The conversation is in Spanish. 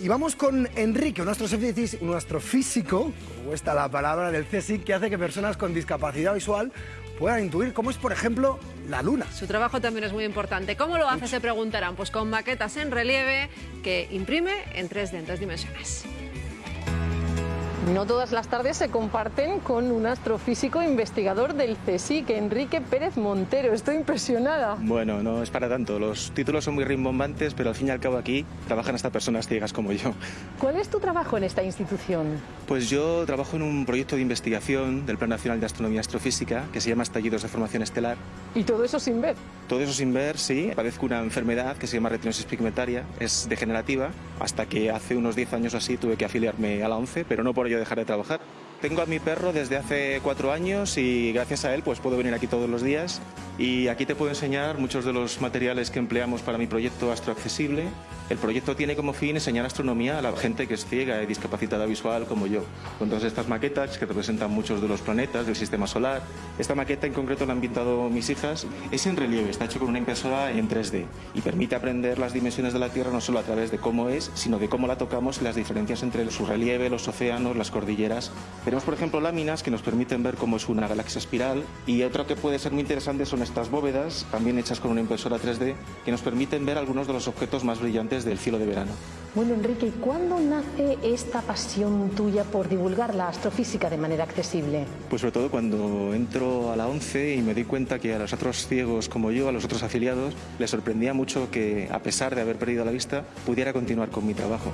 Y vamos con Enrique, un astrofísico, un astrofísico, como está la palabra del CSIC, que hace que personas con discapacidad visual puedan intuir cómo es, por ejemplo, la luna. Su trabajo también es muy importante. ¿Cómo lo hace? Se preguntarán. Pues con maquetas en relieve que imprime en 3D, en tres dimensiones. No todas las tardes se comparten con un astrofísico investigador del CSIC, Enrique Pérez Montero. Estoy impresionada. Bueno, no es para tanto. Los títulos son muy rimbombantes, pero al fin y al cabo aquí trabajan hasta personas ciegas como yo. ¿Cuál es tu trabajo en esta institución? Pues yo trabajo en un proyecto de investigación del Plan Nacional de Astronomía Astrofísica que se llama Estallidos de Formación Estelar. ¿Y todo eso sin ver? Todo eso sin ver, sí. Padezco una enfermedad que se llama retinosis pigmentaria, es degenerativa, hasta que hace unos 10 años así tuve que afiliarme a la ONCE, pero no por ello dejar de trabajar. Tengo a mi perro desde hace cuatro años y gracias a él pues puedo venir aquí todos los días y aquí te puedo enseñar muchos de los materiales que empleamos para mi proyecto Astroaccesible. El proyecto tiene como fin enseñar astronomía a la gente que es ciega y discapacitada visual como yo. Con todas estas maquetas que representan muchos de los planetas del sistema solar. Esta maqueta en concreto la han pintado mis hijas. Es en relieve, está hecho con una impresora en 3D y permite aprender las dimensiones de la Tierra no solo a través de cómo es, sino de cómo la tocamos y las diferencias entre su relieve, los océanos, las cordilleras. Tenemos, por ejemplo, láminas que nos permiten ver cómo es una galaxia espiral y otro que puede ser muy interesante son estas bóvedas, también hechas con una impresora 3D, que nos permiten ver algunos de los objetos más brillantes del cielo de verano. Bueno, Enrique, ¿y cuándo nace esta pasión tuya por divulgar la astrofísica de manera accesible? Pues sobre todo cuando entro a la ONCE y me di cuenta que a los otros ciegos como yo, a los otros afiliados, les sorprendía mucho que, a pesar de haber perdido la vista, pudiera continuar con mi trabajo.